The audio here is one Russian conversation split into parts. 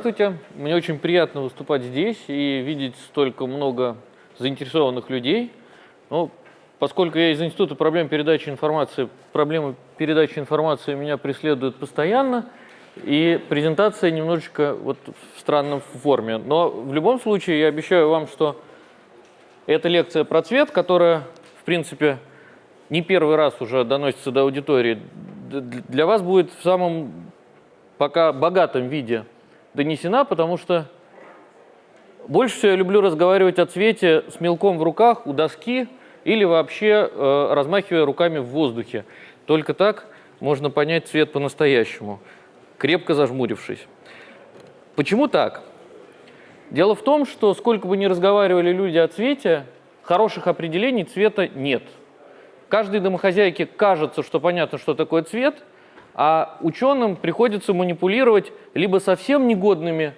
Здравствуйте. Мне очень приятно выступать здесь и видеть столько много заинтересованных людей. Ну, поскольку я из Института проблем передачи информации, проблемы передачи информации меня преследуют постоянно, и презентация немножечко вот в странном форме. Но в любом случае я обещаю вам, что эта лекция про цвет, которая, в принципе, не первый раз уже доносится до аудитории, для вас будет в самом пока богатом виде донесена, потому что больше всего я люблю разговаривать о цвете с мелком в руках, у доски или вообще э, размахивая руками в воздухе. Только так можно понять цвет по-настоящему, крепко зажмурившись. Почему так? Дело в том, что сколько бы ни разговаривали люди о цвете, хороших определений цвета нет. Каждой домохозяйке кажется, что понятно, что такое цвет – а ученым приходится манипулировать либо совсем негодными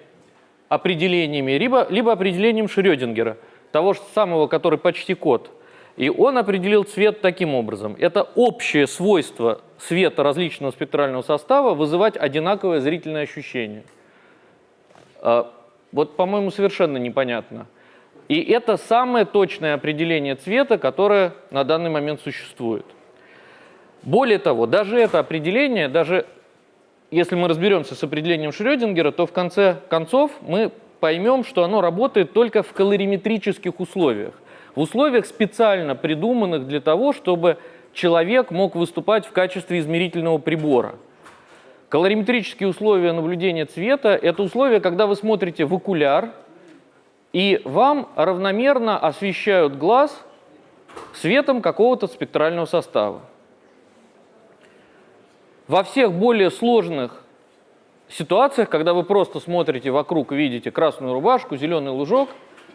определениями, либо, либо определением Шрёдингера, того же самого, который почти кот. И он определил цвет таким образом. Это общее свойство света различного спектрального состава вызывать одинаковое зрительное ощущение. А, вот, по-моему, совершенно непонятно. И это самое точное определение цвета, которое на данный момент существует. Более того, даже это определение, даже если мы разберемся с определением Шрёдингера, то в конце концов мы поймем, что оно работает только в калориметрических условиях. В условиях специально придуманных для того, чтобы человек мог выступать в качестве измерительного прибора. Калориметрические условия наблюдения цвета – это условия, когда вы смотрите в окуляр, и вам равномерно освещают глаз светом какого-то спектрального состава. Во всех более сложных ситуациях, когда вы просто смотрите вокруг и видите красную рубашку, зеленый лужок,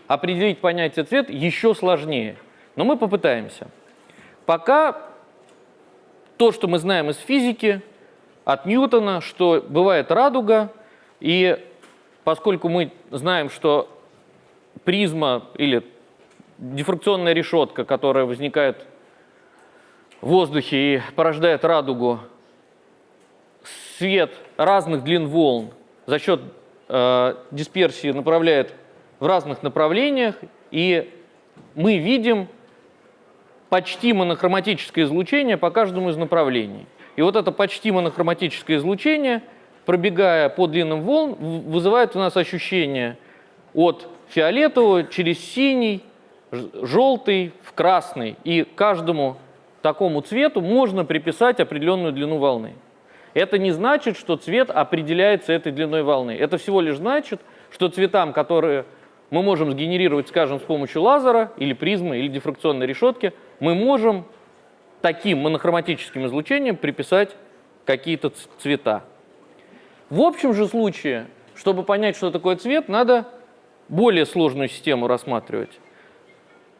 определить понятие цвет еще сложнее. Но мы попытаемся. Пока то, что мы знаем из физики, от Ньютона, что бывает радуга, и поскольку мы знаем, что призма или дифракционная решетка, которая возникает в воздухе и порождает радугу, свет разных длин волн за счет э, дисперсии направляет в разных направлениях, и мы видим почти монохроматическое излучение по каждому из направлений. И вот это почти монохроматическое излучение, пробегая по длинным волн, вызывает у нас ощущение от фиолетового через синий, желтый в красный. И каждому такому цвету можно приписать определенную длину волны. Это не значит, что цвет определяется этой длиной волны. Это всего лишь значит, что цветам, которые мы можем сгенерировать, скажем, с помощью лазера или призмы или дифракционной решетки, мы можем таким монохроматическим излучением приписать какие-то цвета. В общем же случае, чтобы понять, что такое цвет, надо более сложную систему рассматривать.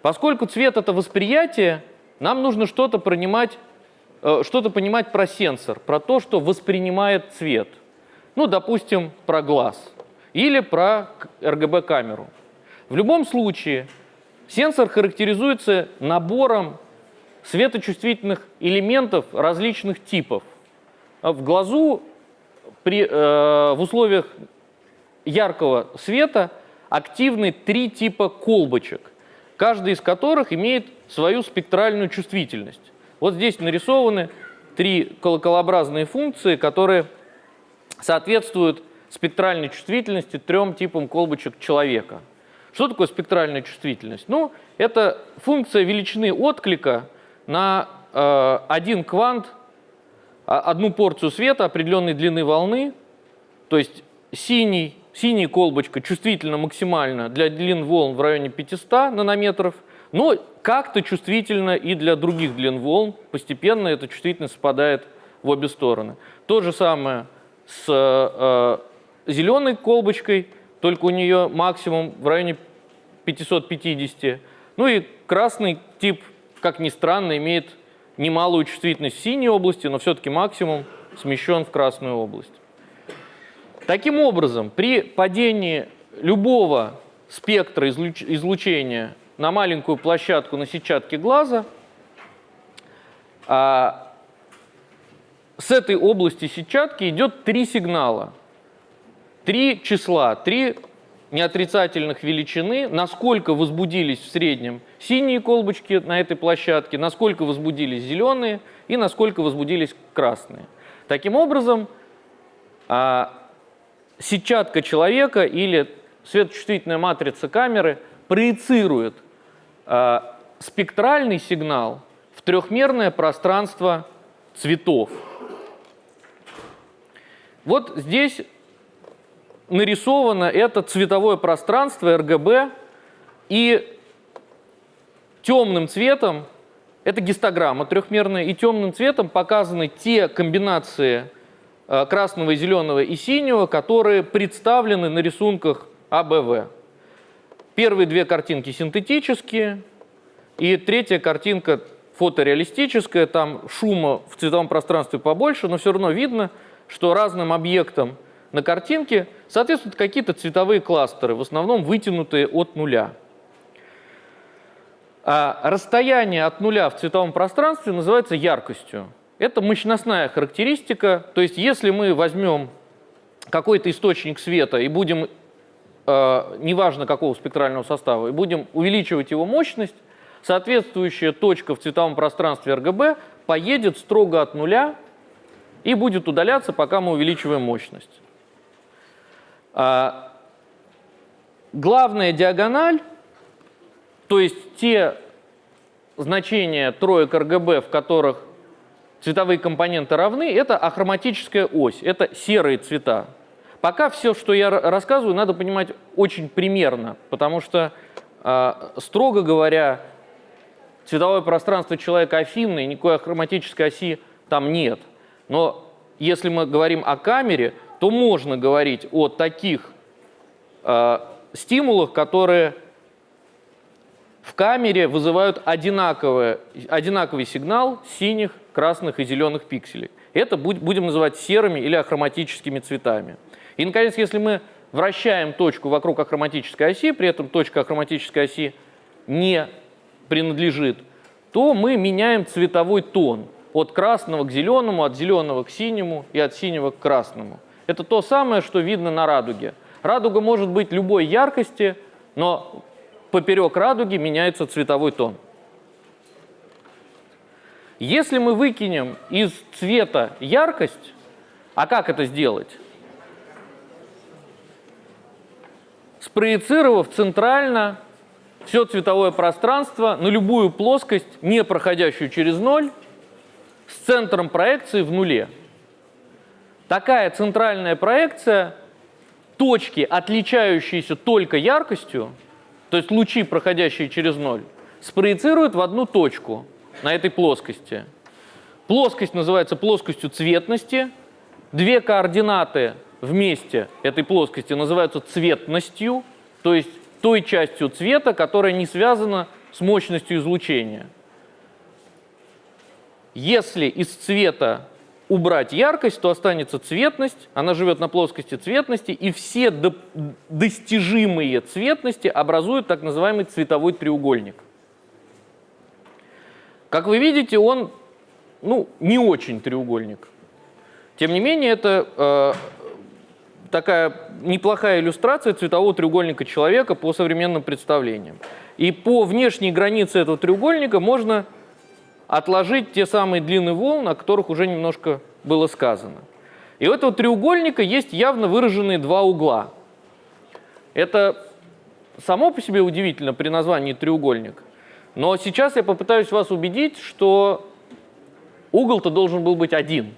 Поскольку цвет – это восприятие, нам нужно что-то принимать что-то понимать про сенсор, про то, что воспринимает цвет. Ну, допустим, про глаз или про RGB-камеру. В любом случае, сенсор характеризуется набором светочувствительных элементов различных типов. В глазу при, э, в условиях яркого света активны три типа колбочек, каждый из которых имеет свою спектральную чувствительность. Вот здесь нарисованы три колоколообразные функции, которые соответствуют спектральной чувствительности трем типам колбочек человека. Что такое спектральная чувствительность? Ну, это функция величины отклика на э, один квант, а, одну порцию света определенной длины волны, то есть синий, синяя колбочка чувствительна максимально для длин волн в районе 500 нанометров – но как-то чувствительно и для других длин волн. Постепенно эта чувствительность спадает в обе стороны. То же самое с э, зеленой колбочкой, только у нее максимум в районе 550. Ну и красный тип, как ни странно, имеет немалую чувствительность в синей области, но все-таки максимум смещен в красную область. Таким образом, при падении любого спектра излучения на маленькую площадку на сетчатке глаза. А, с этой области сетчатки идет три сигнала. три числа, три неотрицательных величины, насколько возбудились в среднем синие колбочки на этой площадке, насколько возбудились зеленые и насколько возбудились красные. Таким образом, а, сетчатка человека или светочувствительная матрица камеры проецирует спектральный сигнал в трехмерное пространство цветов. Вот здесь нарисовано это цветовое пространство RGB, и темным цветом, это гистограмма трехмерная, и темным цветом показаны те комбинации э, красного, зеленого и синего, которые представлены на рисунках АБВ. Первые две картинки синтетические, и третья картинка фотореалистическая, там шума в цветовом пространстве побольше, но все равно видно, что разным объектам на картинке соответствуют какие-то цветовые кластеры, в основном вытянутые от нуля. А расстояние от нуля в цветовом пространстве называется яркостью. Это мощностная характеристика, то есть если мы возьмем какой-то источник света и будем, неважно какого спектрального состава, и будем увеличивать его мощность, соответствующая точка в цветовом пространстве RGB поедет строго от нуля и будет удаляться, пока мы увеличиваем мощность. А, главная диагональ, то есть те значения троек РГБ, в которых цветовые компоненты равны, это ахроматическая ось, это серые цвета. Пока все, что я рассказываю, надо понимать очень примерно, потому что, а, строго говоря, цветовое пространство человека афинное, никакой ахроматической оси там нет. Но если мы говорим о камере, то можно говорить о таких э, стимулах, которые в камере вызывают одинаковый сигнал синих, красных и зеленых пикселей. Это будем называть серыми или ахроматическими цветами. И, наконец, если мы вращаем точку вокруг ахроматической оси, при этом точка ахроматической оси не принадлежит, то мы меняем цветовой тон от красного к зеленому, от зеленого к синему и от синего к красному. Это то самое, что видно на радуге. Радуга может быть любой яркости, но поперек радуги меняется цветовой тон. Если мы выкинем из цвета яркость, а как это сделать? Спроецировав центрально все цветовое пространство на любую плоскость, не проходящую через ноль, с центром проекции в нуле. Такая центральная проекция, точки, отличающиеся только яркостью, то есть лучи, проходящие через ноль, спроецирует в одну точку на этой плоскости. Плоскость называется плоскостью цветности. Две координаты вместе этой плоскости называются цветностью, то есть той частью цвета, которая не связана с мощностью излучения. Если из цвета убрать яркость, то останется цветность, она живет на плоскости цветности, и все до достижимые цветности образуют так называемый цветовой треугольник. Как вы видите, он ну, не очень треугольник. Тем не менее, это э, такая неплохая иллюстрация цветового треугольника человека по современным представлениям. И по внешней границе этого треугольника можно отложить те самые длины волн, о которых уже немножко было сказано. И у этого треугольника есть явно выраженные два угла. Это само по себе удивительно при названии треугольник. Но сейчас я попытаюсь вас убедить, что угол-то должен был быть один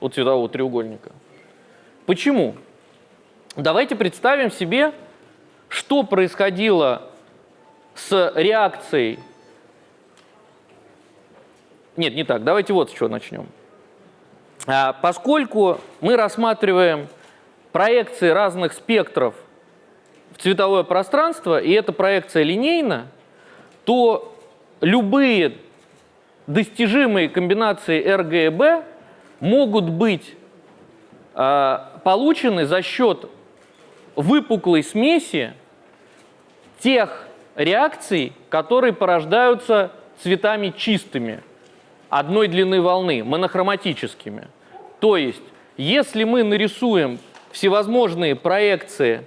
у цветового треугольника. Почему? Давайте представим себе, что происходило с реакцией нет, не так. Давайте вот с чего начнем. А, поскольку мы рассматриваем проекции разных спектров в цветовое пространство, и эта проекция линейна, то любые достижимые комбинации RG и B могут быть э, получены за счет выпуклой смеси тех реакций, которые порождаются цветами чистыми одной длины волны, монохроматическими. То есть, если мы нарисуем всевозможные проекции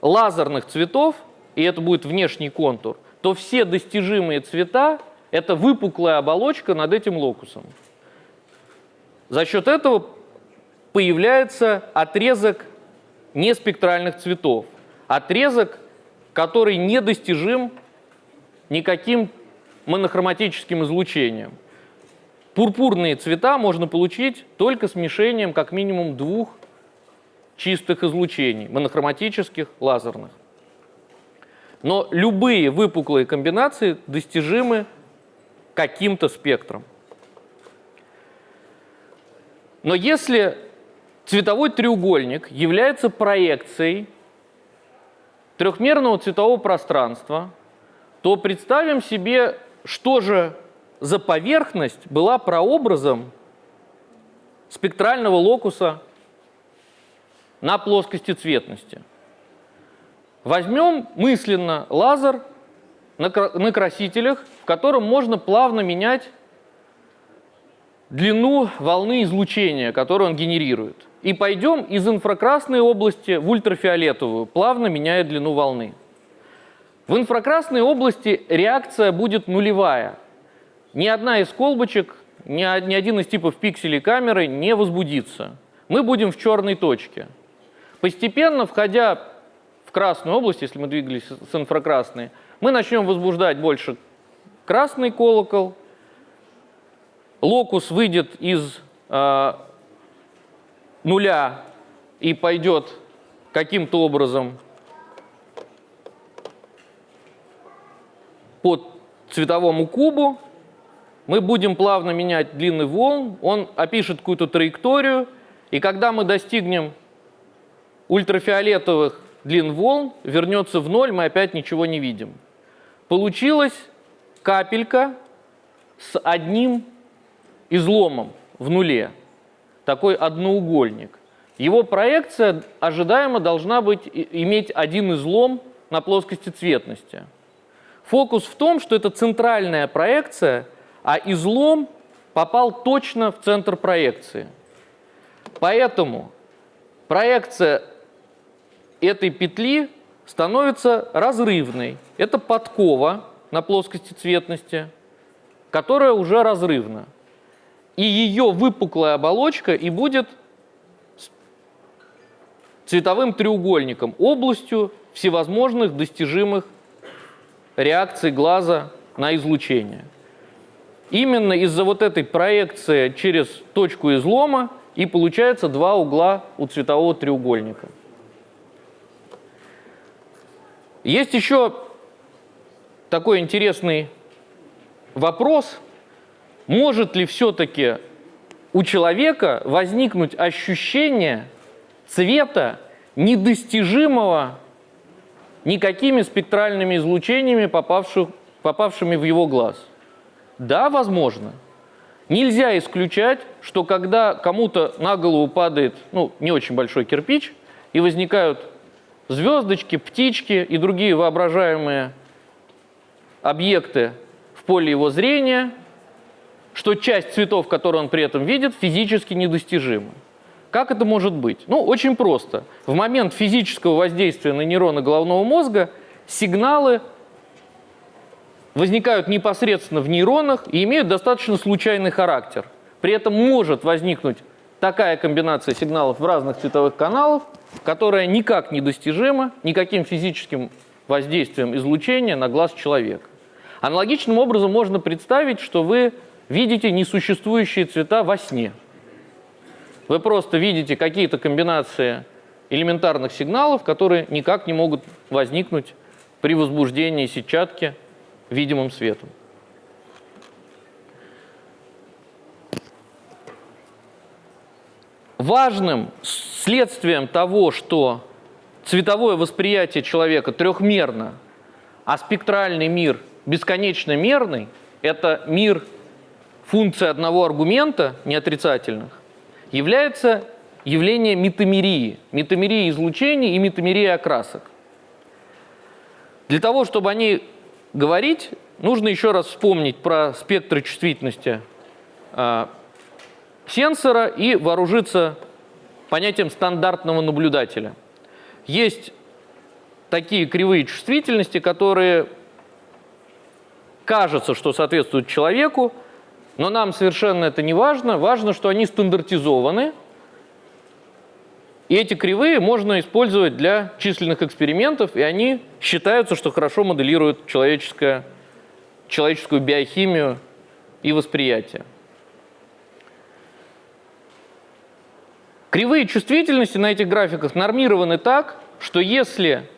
лазерных цветов, и это будет внешний контур, то все достижимые цвета – это выпуклая оболочка над этим локусом. За счет этого появляется отрезок неспектральных цветов. Отрезок, который недостижим никаким монохроматическим излучением. Пурпурные цвета можно получить только смешением как минимум двух чистых излучений, монохроматических, лазерных. Но любые выпуклые комбинации достижимы каким-то спектром. Но если цветовой треугольник является проекцией трехмерного цветового пространства, то представим себе, что же за поверхность была прообразом спектрального локуса на плоскости цветности. Возьмем мысленно лазер на красителях, в котором можно плавно менять длину волны излучения, которую он генерирует. И пойдем из инфракрасной области в ультрафиолетовую, плавно меняя длину волны. В инфракрасной области реакция будет нулевая. Ни одна из колбочек, ни один из типов пикселей камеры не возбудится. Мы будем в черной точке. Постепенно, входя в красную область, если мы двигались с инфракрасной, мы начнем возбуждать больше красный колокол, локус выйдет из э, нуля и пойдет каким-то образом по цветовому кубу, мы будем плавно менять длины волн, он опишет какую-то траекторию, и когда мы достигнем ультрафиолетовых длин волн, вернется в ноль, мы опять ничего не видим. Получилась капелька с одним изломом в нуле, такой одноугольник. Его проекция ожидаемо должна быть, иметь один излом на плоскости цветности. Фокус в том, что это центральная проекция, а излом попал точно в центр проекции. Поэтому проекция этой петли становится разрывной. Это подкова на плоскости цветности, которая уже разрывна. И ее выпуклая оболочка и будет цветовым треугольником, областью всевозможных достижимых реакций глаза на излучение. Именно из-за вот этой проекции через точку излома и получается два угла у цветового треугольника. Есть еще такой интересный вопрос, может ли все-таки у человека возникнуть ощущение цвета недостижимого никакими спектральными излучениями, попавших, попавшими в его глаз. Да, возможно. Нельзя исключать, что когда кому-то на голову падает ну, не очень большой кирпич, и возникают звездочки, птички и другие воображаемые объекты в поле его зрения, что часть цветов, которые он при этом видит, физически недостижима. Как это может быть? Ну, очень просто. В момент физического воздействия на нейроны головного мозга сигналы возникают непосредственно в нейронах и имеют достаточно случайный характер. При этом может возникнуть такая комбинация сигналов в разных цветовых каналах, которая никак не достижима никаким физическим воздействием излучения на глаз человека. Аналогичным образом можно представить, что вы видите несуществующие цвета во сне. Вы просто видите какие-то комбинации элементарных сигналов, которые никак не могут возникнуть при возбуждении сетчатки видимым светом. Важным следствием того, что цветовое восприятие человека трехмерно, а спектральный мир бесконечно мерный, это мир функции одного аргумента, неотрицательных, является явление метамерии, метамерии излучений и метамерии окрасок. Для того, чтобы о ней говорить, нужно еще раз вспомнить про спектры чувствительности а, сенсора и вооружиться понятием стандартного наблюдателя. Есть такие кривые чувствительности, которые кажется, что соответствуют человеку, но нам совершенно это не важно. Важно, что они стандартизованы, и эти кривые можно использовать для численных экспериментов, и они считаются, что хорошо моделируют человеческое, человеческую биохимию и восприятие. Кривые чувствительности на этих графиках нормированы так, что если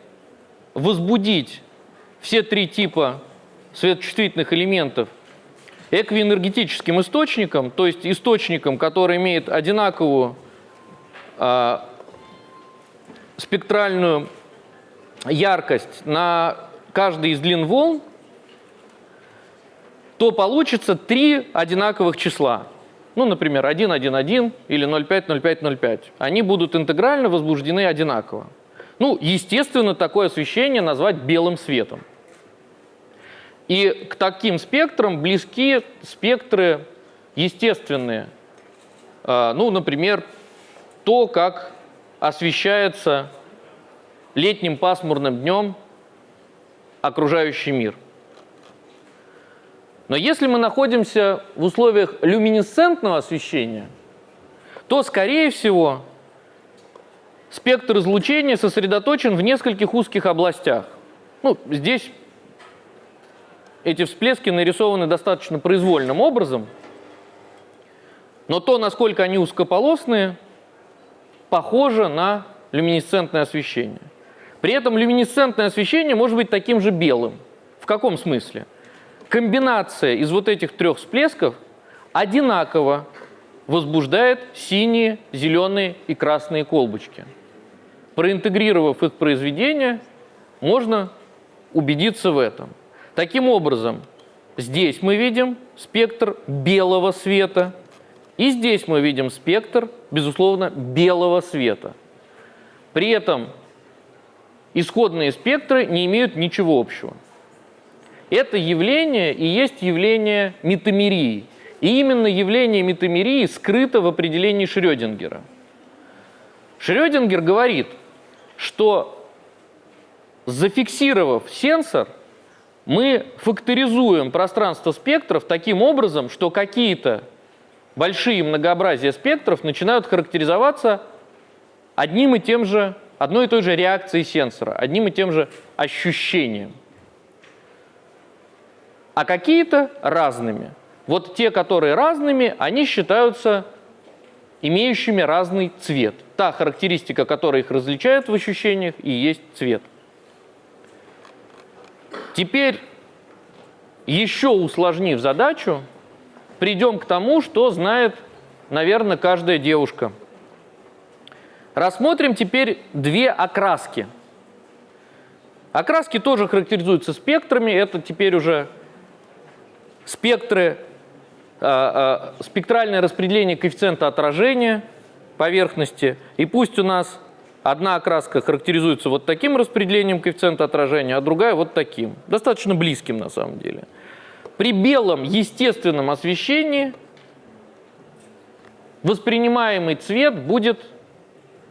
возбудить все три типа светочувствительных элементов эквиэнергетическим источником, то есть источником, который имеет одинаковую э, спектральную яркость на каждой из длин волн, то получится три одинаковых числа. Ну, например, 1, 1, 1 или 0,5, 0,5, 0,5. Они будут интегрально возбуждены одинаково. Ну, естественно, такое освещение назвать белым светом. И к таким спектрам близки спектры естественные. А, ну, например, то, как освещается летним пасмурным днем окружающий мир. Но если мы находимся в условиях люминесцентного освещения, то, скорее всего, спектр излучения сосредоточен в нескольких узких областях. Ну, здесь эти всплески нарисованы достаточно произвольным образом, но то, насколько они узкополосные, похоже на люминесцентное освещение. При этом люминесцентное освещение может быть таким же белым. В каком смысле? Комбинация из вот этих трех всплесков одинаково возбуждает синие, зеленые и красные колбочки. Проинтегрировав их произведение, можно убедиться в этом. Таким образом, здесь мы видим спектр белого света, и здесь мы видим спектр, безусловно, белого света. При этом исходные спектры не имеют ничего общего. Это явление и есть явление метамерии. И именно явление метамерии скрыто в определении Шрёдингера. Шрёдингер говорит, что зафиксировав сенсор – мы факторизуем пространство спектров таким образом, что какие-то большие многообразия спектров начинают характеризоваться одним и тем же, одной и той же реакцией сенсора, одним и тем же ощущением. А какие-то разными. Вот те, которые разными, они считаются имеющими разный цвет. Та характеристика, которая их различает в ощущениях, и есть цвет. Теперь, еще усложнив задачу, придем к тому, что знает, наверное, каждая девушка. Рассмотрим теперь две окраски. Окраски тоже характеризуются спектрами. Это теперь уже спектры, э, э, спектральное распределение коэффициента отражения поверхности. И пусть у нас Одна окраска характеризуется вот таким распределением коэффициента отражения, а другая вот таким. Достаточно близким на самом деле. При белом естественном освещении воспринимаемый цвет будет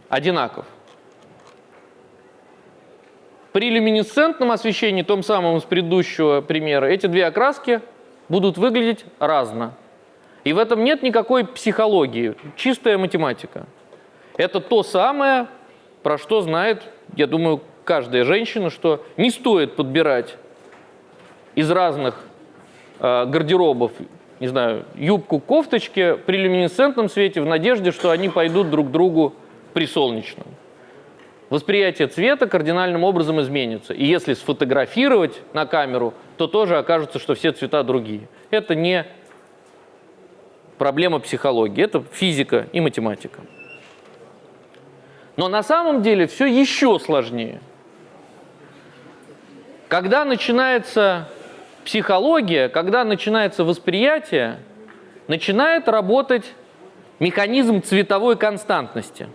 одинаков. При люминесцентном освещении, том самом из предыдущего примера, эти две окраски будут выглядеть разно. И в этом нет никакой психологии, чистая математика. Это то самое, про что знает, я думаю, каждая женщина, что не стоит подбирать из разных э, гардеробов, не знаю, юбку, кофточки при люминесцентном свете в надежде, что они пойдут друг другу при солнечном. Восприятие цвета кардинальным образом изменится. И если сфотографировать на камеру, то тоже окажется, что все цвета другие. Это не проблема психологии, это физика и математика. Но на самом деле все еще сложнее. Когда начинается психология, когда начинается восприятие, начинает работать механизм цветовой константности.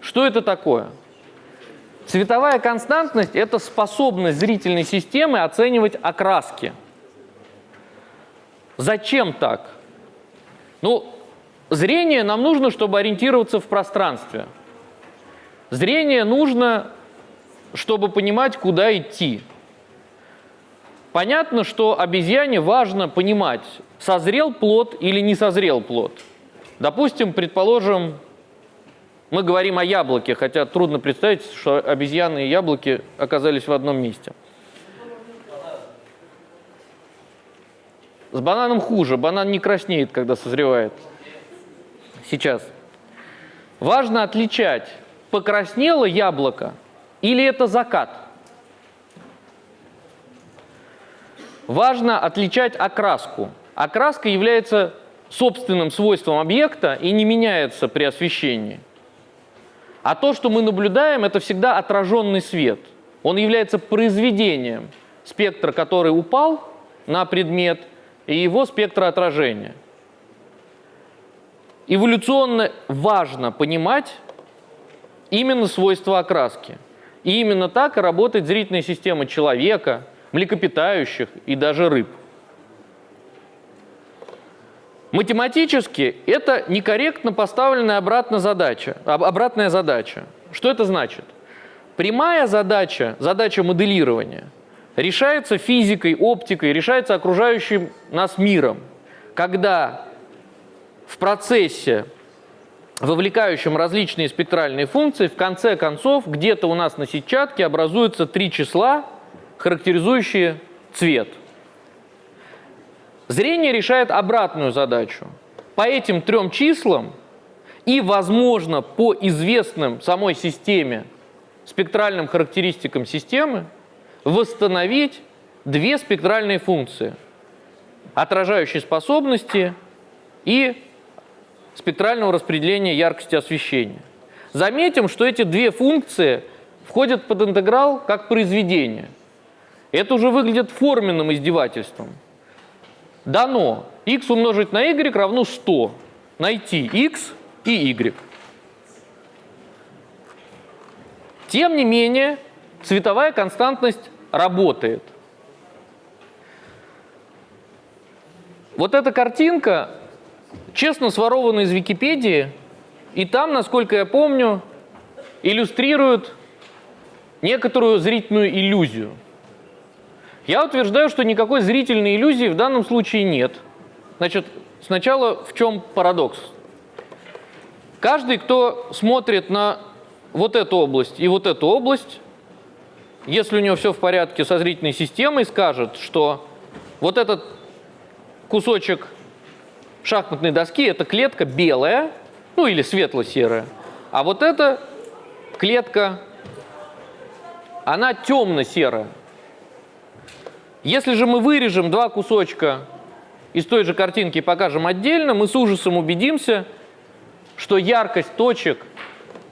Что это такое? Цветовая константность – это способность зрительной системы оценивать окраски. Зачем так? Ну, Зрение нам нужно, чтобы ориентироваться в пространстве. Зрение нужно, чтобы понимать, куда идти. Понятно, что обезьяне важно понимать, созрел плод или не созрел плод. Допустим, предположим, мы говорим о яблоке, хотя трудно представить, что обезьяны и яблоки оказались в одном месте. С бананом хуже. Банан не краснеет, когда созревает. Сейчас. Важно отличать, покраснело яблоко или это закат. Важно отличать окраску. Окраска является собственным свойством объекта и не меняется при освещении. А то, что мы наблюдаем, это всегда отраженный свет. Он является произведением спектра, который упал на предмет, и его спектра отражения. Эволюционно важно понимать именно свойства окраски. И именно так работает зрительная система человека, млекопитающих и даже рыб. Математически это некорректно поставленная обратно задача, обратная задача. Что это значит? Прямая задача, задача моделирования, решается физикой, оптикой, решается окружающим нас миром, когда в процессе, вовлекающем различные спектральные функции, в конце концов где-то у нас на сетчатке образуются три числа, характеризующие цвет – Зрение решает обратную задачу. По этим трем числам и, возможно, по известным самой системе, спектральным характеристикам системы, восстановить две спектральные функции – отражающие способности и спектрального распределения яркости освещения. Заметим, что эти две функции входят под интеграл как произведение. Это уже выглядит форменным издевательством – дано x умножить на y равно 100. Найти x и y. Тем не менее, цветовая константность работает. Вот эта картинка честно сворована из Википедии, и там, насколько я помню, иллюстрирует некоторую зрительную иллюзию – я утверждаю, что никакой зрительной иллюзии в данном случае нет. Значит, сначала в чем парадокс? Каждый, кто смотрит на вот эту область и вот эту область, если у него все в порядке со зрительной системой, скажет, что вот этот кусочек шахматной доски – это клетка белая, ну или светло-серая, а вот эта клетка, она темно-серая. Если же мы вырежем два кусочка из той же картинки и покажем отдельно, мы с ужасом убедимся, что яркость точек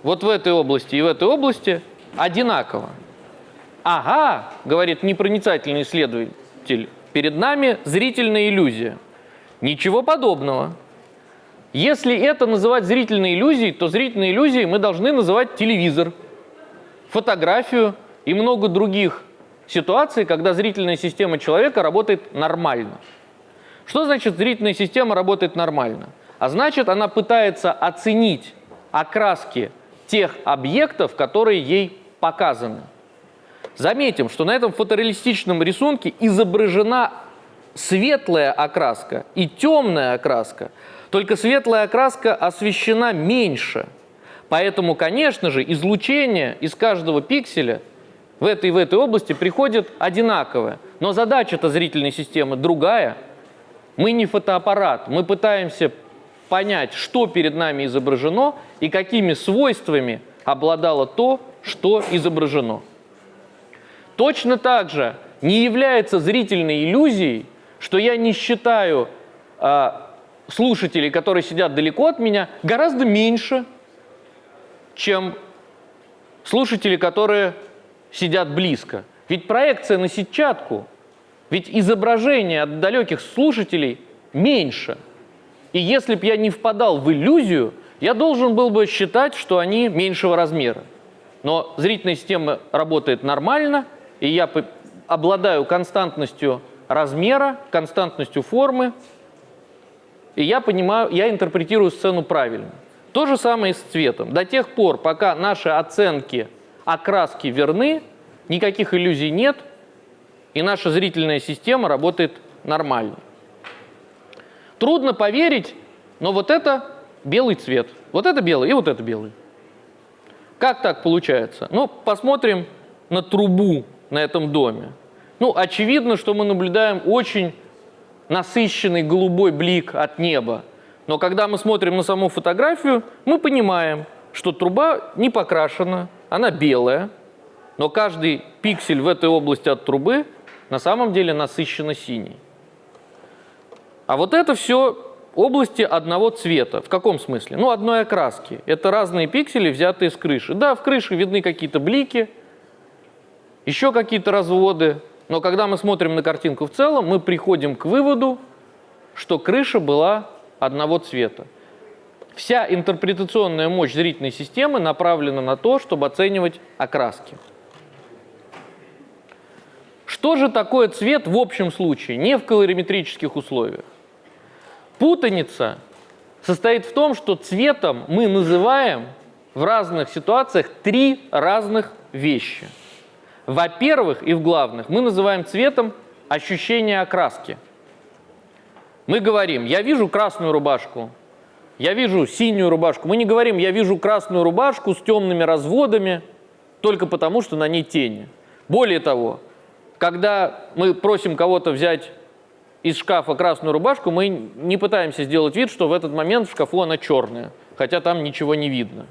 вот в этой области и в этой области одинакова. Ага, говорит непроницательный исследователь, перед нами зрительная иллюзия. Ничего подобного. Если это называть зрительной иллюзией, то зрительной иллюзией мы должны называть телевизор, фотографию и много других ситуации, когда зрительная система человека работает нормально. Что значит зрительная система работает нормально? А значит, она пытается оценить окраски тех объектов, которые ей показаны. Заметим, что на этом фотореалистичном рисунке изображена светлая окраска и темная окраска. Только светлая окраска освещена меньше. Поэтому, конечно же, излучение из каждого пикселя – в этой и в этой области приходит одинаковое. Но задача-то зрительной системы другая. Мы не фотоаппарат, мы пытаемся понять, что перед нами изображено и какими свойствами обладало то, что изображено. Точно так же не является зрительной иллюзией, что я не считаю э, слушателей, которые сидят далеко от меня, гораздо меньше, чем слушатели, которые сидят близко. Ведь проекция на сетчатку, ведь изображение от далеких слушателей меньше. И если бы я не впадал в иллюзию, я должен был бы считать, что они меньшего размера. Но зрительная система работает нормально, и я обладаю константностью размера, константностью формы, и я понимаю, я интерпретирую сцену правильно. То же самое и с цветом. До тех пор, пока наши оценки окраски верны, никаких иллюзий нет, и наша зрительная система работает нормально. Трудно поверить, но вот это белый цвет. Вот это белый и вот это белый. Как так получается? Ну, посмотрим на трубу на этом доме. Ну, очевидно, что мы наблюдаем очень насыщенный голубой блик от неба. Но когда мы смотрим на саму фотографию, мы понимаем, что труба не покрашена, она белая, но каждый пиксель в этой области от трубы на самом деле насыщенно синий. А вот это все области одного цвета. В каком смысле? Ну, одной окраски. Это разные пиксели, взятые с крыши. Да, в крыше видны какие-то блики, еще какие-то разводы, но когда мы смотрим на картинку в целом, мы приходим к выводу, что крыша была одного цвета. Вся интерпретационная мощь зрительной системы направлена на то, чтобы оценивать окраски. Что же такое цвет в общем случае, не в колориметрических условиях? Путаница состоит в том, что цветом мы называем в разных ситуациях три разных вещи – во-первых, и в главных, мы называем цветом ощущение окраски. Мы говорим, я вижу красную рубашку, я вижу синюю рубашку. Мы не говорим, я вижу красную рубашку с темными разводами, только потому, что на ней тени. Более того, когда мы просим кого-то взять из шкафа красную рубашку, мы не пытаемся сделать вид, что в этот момент в шкафу она черная, хотя там ничего не видно.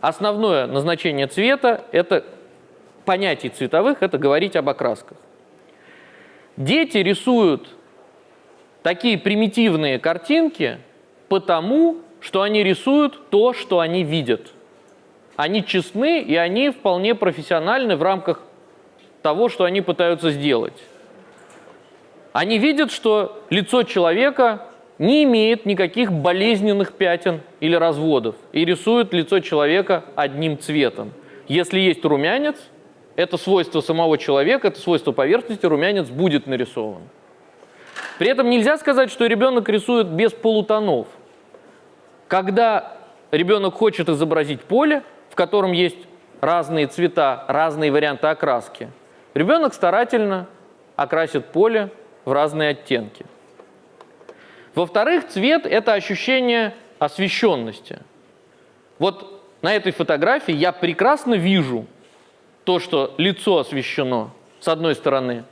Основное назначение цвета – это понятий цветовых – это говорить об окрасках. Дети рисуют такие примитивные картинки потому, что они рисуют то, что они видят. Они честны, и они вполне профессиональны в рамках того, что они пытаются сделать. Они видят, что лицо человека не имеет никаких болезненных пятен или разводов, и рисуют лицо человека одним цветом. Если есть румянец – это свойство самого человека, это свойство поверхности, румянец будет нарисован. При этом нельзя сказать, что ребенок рисует без полутонов. Когда ребенок хочет изобразить поле, в котором есть разные цвета, разные варианты окраски, ребенок старательно окрасит поле в разные оттенки. Во-вторых, цвет – это ощущение освещенности. Вот на этой фотографии я прекрасно вижу то, что лицо освещено, с одной стороны,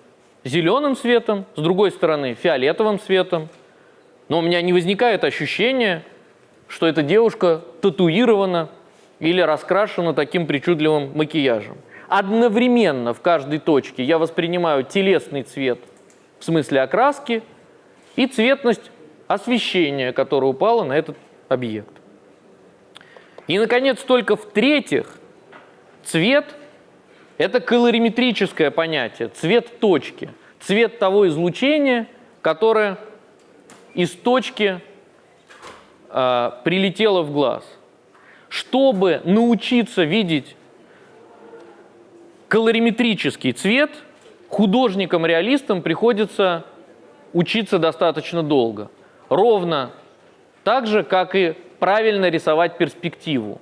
зеленым светом, с другой стороны, фиолетовым светом. Но у меня не возникает ощущения, что эта девушка татуирована или раскрашена таким причудливым макияжем. Одновременно в каждой точке я воспринимаю телесный цвет в смысле окраски и цветность освещения, которое упало на этот объект. И, наконец, только в-третьих, цвет – это колориметрическое понятие, цвет точки, цвет того излучения, которое из точки э, прилетело в глаз. Чтобы научиться видеть колориметрический цвет, художникам-реалистам приходится учиться достаточно долго. Ровно так же, как и правильно рисовать перспективу.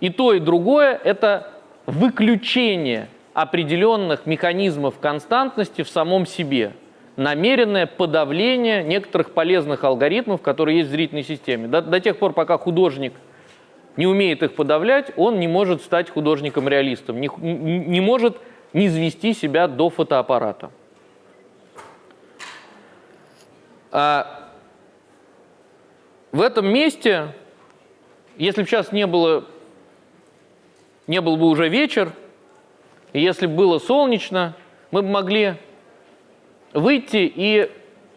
И то, и другое – это выключение определенных механизмов константности в самом себе, намеренное подавление некоторых полезных алгоритмов, которые есть в зрительной системе. До, до тех пор, пока художник не умеет их подавлять, он не может стать художником-реалистом, не, не может не извести себя до фотоаппарата. А в этом месте, если бы сейчас не было не был бы уже вечер, и если бы было солнечно, мы бы могли выйти и,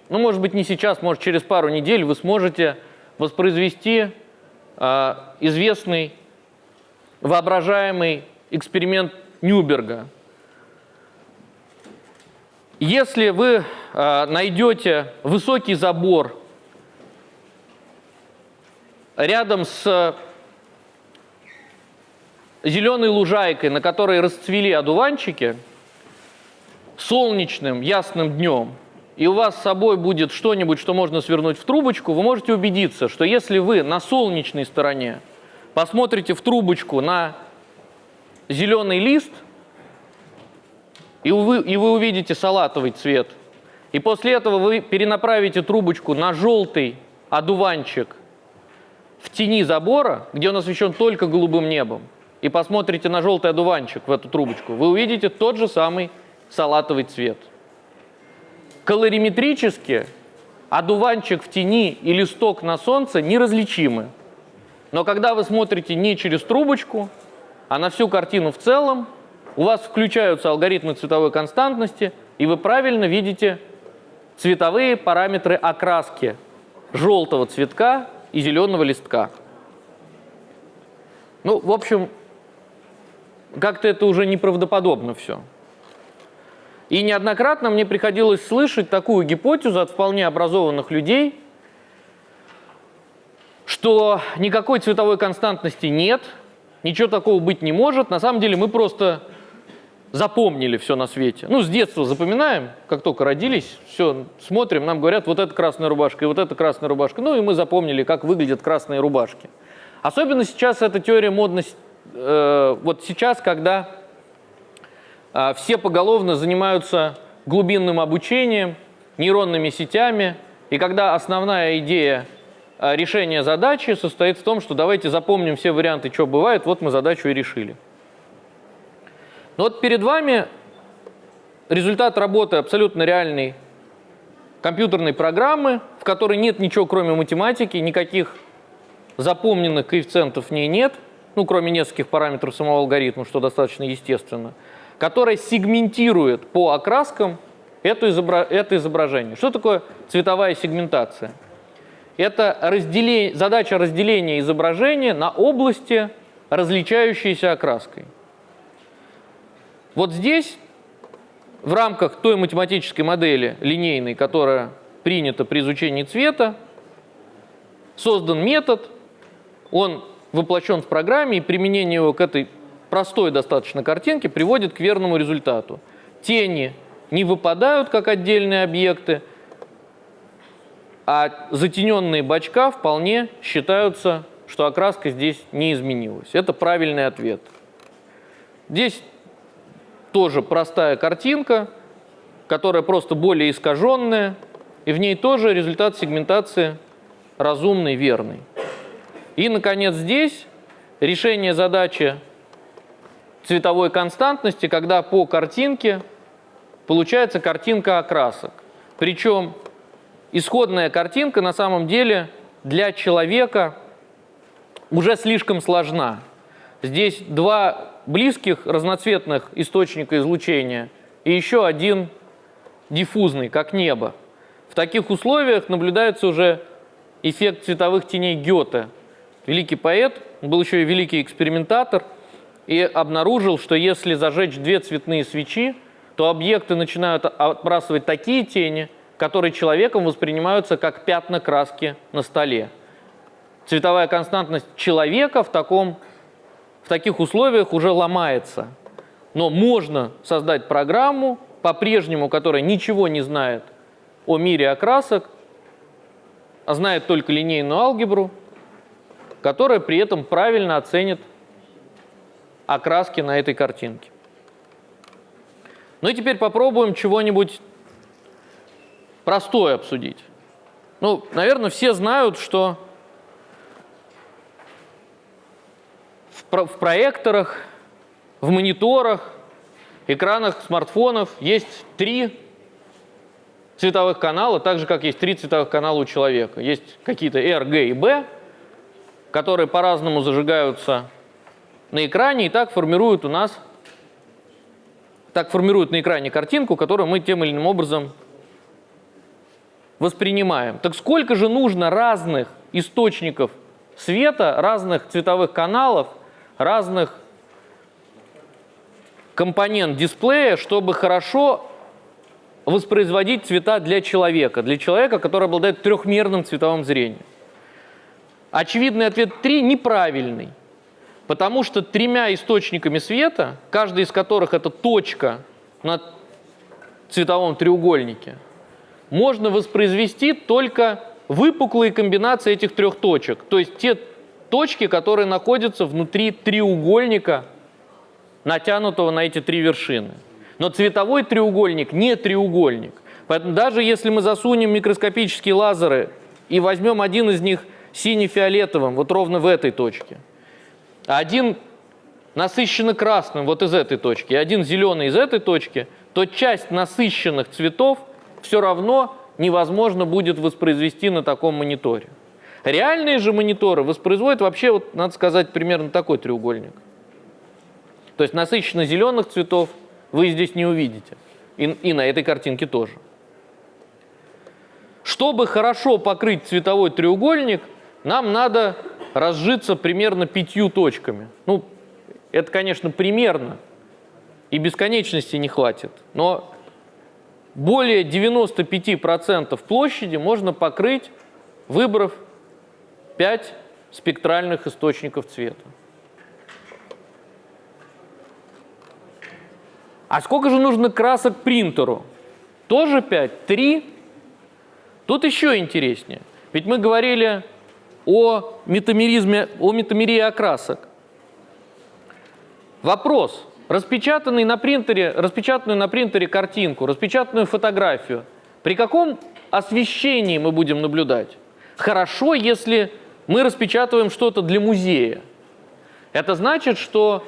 ну, может быть, не сейчас, может, через пару недель вы сможете воспроизвести э, известный воображаемый эксперимент Нюберга. Если вы э, найдете высокий забор рядом с зеленой лужайкой, на которой расцвели одуванчики, солнечным, ясным днем, и у вас с собой будет что-нибудь, что можно свернуть в трубочку, вы можете убедиться, что если вы на солнечной стороне посмотрите в трубочку на зеленый лист, и вы, и вы увидите салатовый цвет, и после этого вы перенаправите трубочку на желтый одуванчик в тени забора, где он освещен только голубым небом, и посмотрите на желтый одуванчик в эту трубочку, вы увидите тот же самый салатовый цвет. Колориметрически одуванчик в тени и листок на солнце неразличимы. Но когда вы смотрите не через трубочку, а на всю картину в целом, у вас включаются алгоритмы цветовой константности, и вы правильно видите цветовые параметры окраски желтого цветка и зеленого листка. Ну, в общем, как-то это уже неправдоподобно все. И неоднократно мне приходилось слышать такую гипотезу от вполне образованных людей, что никакой цветовой константности нет, ничего такого быть не может. На самом деле мы просто запомнили все на свете. Ну, с детства запоминаем, как только родились, все, смотрим, нам говорят, вот это красная рубашка и вот это красная рубашка. Ну, и мы запомнили, как выглядят красные рубашки. Особенно сейчас эта теория модность, э, вот сейчас, когда э, все поголовно занимаются глубинным обучением, нейронными сетями, и когда основная идея э, решения задачи состоит в том, что давайте запомним все варианты, что бывает, вот мы задачу и решили. Но вот перед вами результат работы абсолютно реальной компьютерной программы, в которой нет ничего, кроме математики, никаких запомненных коэффициентов в ней нет, ну, кроме нескольких параметров самого алгоритма, что достаточно естественно, которая сегментирует по окраскам это, изобра это изображение. Что такое цветовая сегментация? Это разделение, задача разделения изображения на области, различающиеся окраской. Вот здесь, в рамках той математической модели линейной, которая принята при изучении цвета, создан метод, он воплощен в программе, и применение его к этой простой достаточно картинке приводит к верному результату. Тени не выпадают как отдельные объекты, а затененные бачка вполне считаются, что окраска здесь не изменилась. Это правильный ответ. Здесь тоже простая картинка, которая просто более искаженная, и в ней тоже результат сегментации разумный, верный. И, наконец, здесь решение задачи цветовой константности, когда по картинке получается картинка окрасок. Причем исходная картинка на самом деле для человека уже слишком сложна. Здесь два близких разноцветных источника излучения и еще один диффузный, как небо. В таких условиях наблюдается уже эффект цветовых теней Гёте. Великий поэт, был еще и великий экспериментатор, и обнаружил, что если зажечь две цветные свечи, то объекты начинают отбрасывать такие тени, которые человеком воспринимаются как пятна краски на столе. Цветовая константность человека в таком в таких условиях уже ломается. Но можно создать программу, по-прежнему, которая ничего не знает о мире окрасок, а знает только линейную алгебру, которая при этом правильно оценит окраски на этой картинке. Ну и теперь попробуем чего-нибудь простое обсудить. Ну, наверное, все знают, что в проекторах, в мониторах, экранах смартфонов есть три цветовых канала, так же, как есть три цветовых канала у человека. Есть какие-то R, G и B, которые по-разному зажигаются на экране и так формируют у нас так формируют на экране картинку, которую мы тем или иным образом воспринимаем. Так сколько же нужно разных источников света, разных цветовых каналов – разных компонент дисплея, чтобы хорошо воспроизводить цвета для человека, для человека, который обладает трехмерным цветовым зрением. Очевидный ответ 3 неправильный, потому что тремя источниками света, каждый из которых это точка на цветовом треугольнике, можно воспроизвести только выпуклые комбинации этих трех точек. То есть те точки, которые находятся внутри треугольника, натянутого на эти три вершины. Но цветовой треугольник не треугольник. Поэтому даже если мы засунем микроскопические лазеры и возьмем один из них сине-фиолетовым, вот ровно в этой точке, а один насыщенно красным вот из этой точки, и один зеленый из этой точки, то часть насыщенных цветов все равно невозможно будет воспроизвести на таком мониторе. Реальные же мониторы воспроизводят вообще, вот, надо сказать, примерно такой треугольник. То есть насыщенно зеленых цветов вы здесь не увидите. И, и на этой картинке тоже. Чтобы хорошо покрыть цветовой треугольник, нам надо разжиться примерно пятью точками. Ну, это, конечно, примерно, и бесконечности не хватит, но более 95% площади можно покрыть, выбрав 5 спектральных источников цвета. А сколько же нужно красок принтеру? Тоже 5? 3? Тут еще интереснее. Ведь мы говорили о метамеризме, о метамерии окрасок. Вопрос. Распечатанный на принтере, распечатанную на принтере картинку, распечатанную фотографию, при каком освещении мы будем наблюдать? Хорошо, если мы распечатываем что-то для музея. Это значит, что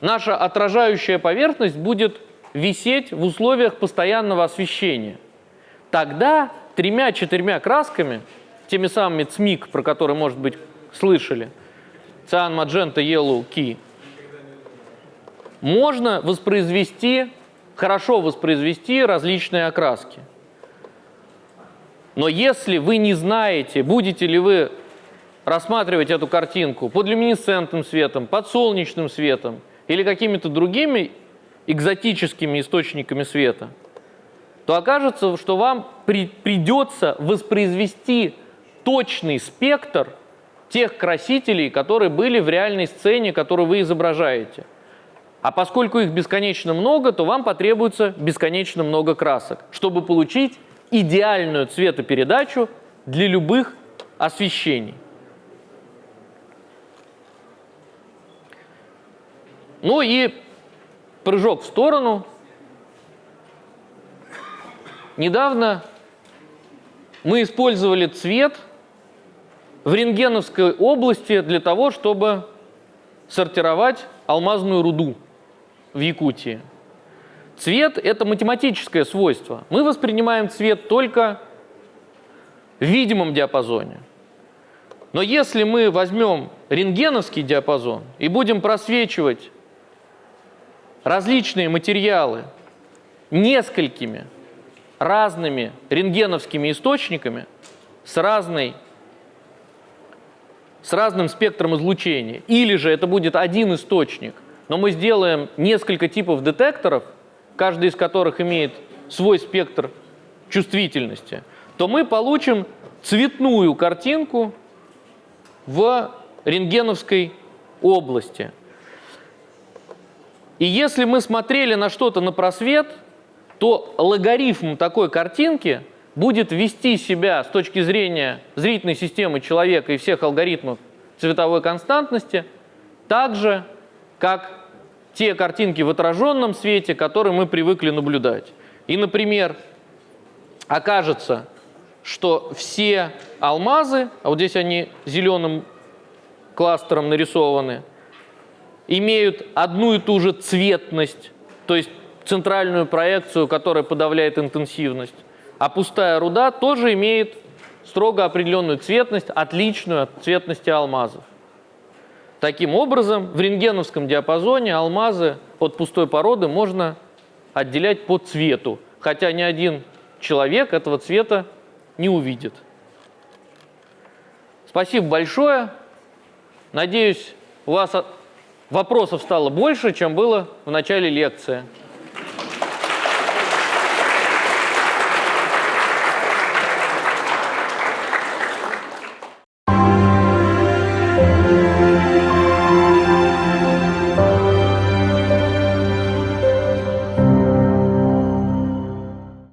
наша отражающая поверхность будет висеть в условиях постоянного освещения. Тогда тремя-четырьмя красками, теми самыми ЦМИК, про которые, может быть, слышали, циан, маджента, yellow, key, можно воспроизвести, хорошо воспроизвести различные окраски. Но если вы не знаете, будете ли вы рассматривать эту картинку под люминесцентным светом, под солнечным светом или какими-то другими экзотическими источниками света, то окажется, что вам при, придется воспроизвести точный спектр тех красителей, которые были в реальной сцене, которую вы изображаете. А поскольку их бесконечно много, то вам потребуется бесконечно много красок, чтобы получить идеальную цветопередачу для любых освещений. Ну и прыжок в сторону. Недавно мы использовали цвет в рентгеновской области для того, чтобы сортировать алмазную руду в Якутии. Цвет – это математическое свойство. Мы воспринимаем цвет только в видимом диапазоне. Но если мы возьмем рентгеновский диапазон и будем просвечивать различные материалы несколькими разными рентгеновскими источниками с, разной, с разным спектром излучения, или же это будет один источник – но мы сделаем несколько типов детекторов, каждый из которых имеет свой спектр чувствительности, то мы получим цветную картинку в рентгеновской области. И если мы смотрели на что-то на просвет, то логарифм такой картинки будет вести себя с точки зрения зрительной системы человека и всех алгоритмов цветовой константности так же, как те картинки в отраженном свете, которые мы привыкли наблюдать. И, например, окажется, что все алмазы, а вот здесь они зеленым кластером нарисованы, имеют одну и ту же цветность, то есть центральную проекцию, которая подавляет интенсивность. А пустая руда тоже имеет строго определенную цветность, отличную от цветности алмазов. Таким образом, в рентгеновском диапазоне алмазы от пустой породы можно отделять по цвету, хотя ни один человек этого цвета не увидит. Спасибо большое. Надеюсь, у вас вопросов стало больше, чем было в начале лекции.